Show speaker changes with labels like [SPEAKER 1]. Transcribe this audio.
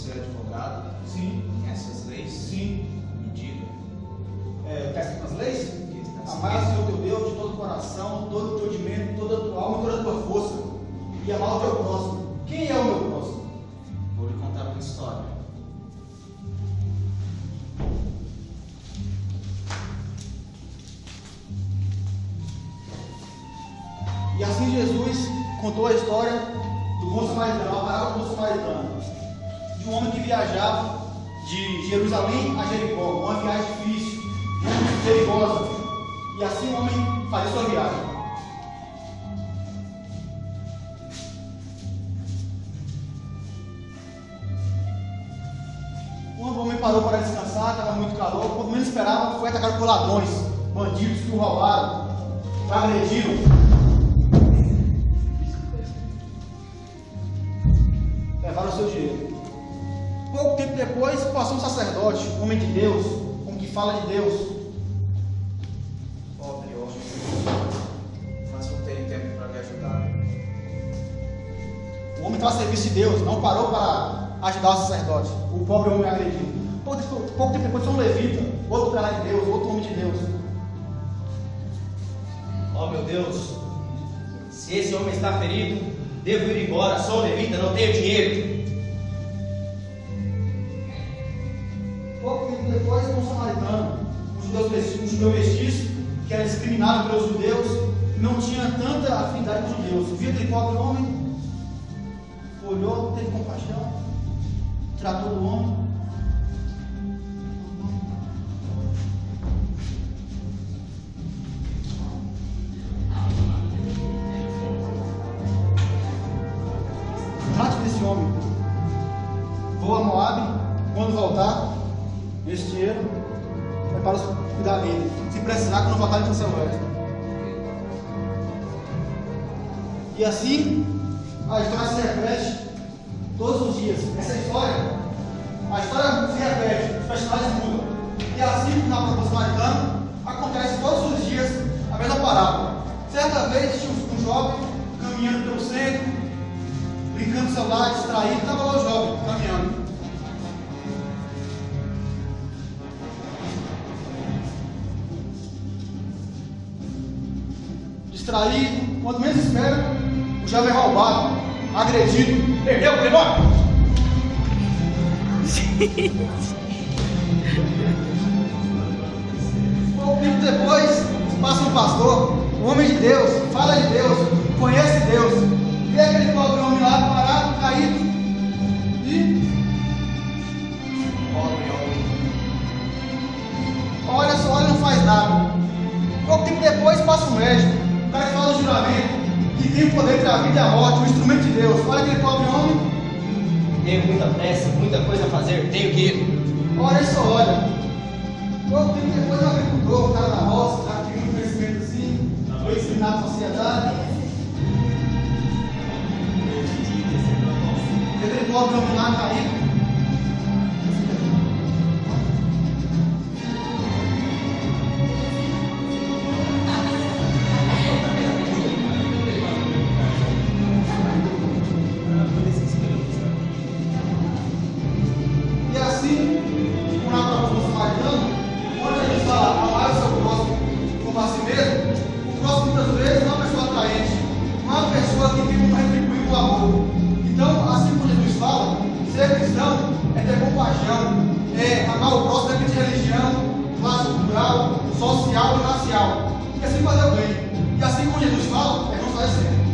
[SPEAKER 1] Você é advogado?
[SPEAKER 2] Sim.
[SPEAKER 1] Conhece as leis? Sim. Me diga.
[SPEAKER 2] É, tá escrito as leis?
[SPEAKER 1] Amar o
[SPEAKER 2] Senhor teu Deus de todo o coração, todo o teu entendimento, toda a tua alma e toda a tua força. E amar o teu próximo. Quem é o meu próximo?
[SPEAKER 1] Vou lhe contar uma história.
[SPEAKER 2] E assim Jesus contou a história do bom samaritano, a parábola do mais samaritano de um homem que viajava de Jerusalém a Jericó, uma viagem difícil, perigosa, e assim o homem fazia sua viagem. Quando o homem parou para descansar, estava muito calor, quando menos esperava, foi atacado por ladrões, bandidos que o roubaram, agrediram. Levaram o seu dinheiro. Pouco tempo depois, passou um sacerdote, um homem de Deus, um que fala de Deus.
[SPEAKER 1] Pobre homem, mas não tenho tempo para me ajudar.
[SPEAKER 2] O homem estava a serviço de Deus, não parou para ajudar o sacerdote. O pobre homem agredido. Pouco, tempo- pouco tempo depois, um levita, outro cara de Deus, outro homem de Deus.
[SPEAKER 1] Ó meu Deus, se esse homem está ferido, devo ir embora. Sou levita, não tenho dinheiro.
[SPEAKER 2] Depois, um samaritano, um judeu, um judeu mestiço, que era discriminado pelos judeus, não tinha tanta afinidade com os judeus. Viu aquele pobre homem, olhou, teve compaixão, tratou do homem. Trate desse homem. Vou a Moab, quando voltar, esse dinheiro é para cuidar dele. Se precisar, quando voltar, ele tem seu resto. E assim, a história se repete todos os dias. Essa história, a história se repete, os personagens mudam. E assim, na proposta samaritana, acontece todos os dias a mesma parábola. Certa vez, tinha um jovem caminhando pelo centro, brincando no celular, distraído, estava lá o jovem caminhando. Distraído, quando menos espera, o jovem é roubado, agredido, perdeu o telefone. Pouco tempo depois, passa um pastor, um homem de Deus, fala de Deus, conhece Deus, vê aquele pobre homem lá parado, caído, e
[SPEAKER 1] Pobre homem,
[SPEAKER 2] olha só, olha não faz nada. Pouco tempo depois passa um médico, o cara que fala do juramento, que tem o poder entre a vida e a morte, um instrumento de Deus. Olha aquele pobre homem,
[SPEAKER 1] Tenho muita pressa, muita coisa a fazer, tenho que ir.
[SPEAKER 2] olha só olha. Pouco tempo depois o agricultor, o cara da roça, o que tem muito conhecimento assim, foi discriminado na sociedade. Vê aquele pobre homem lá social e assim fazer o bem. E assim como Jesus fala, é não fazer sempre.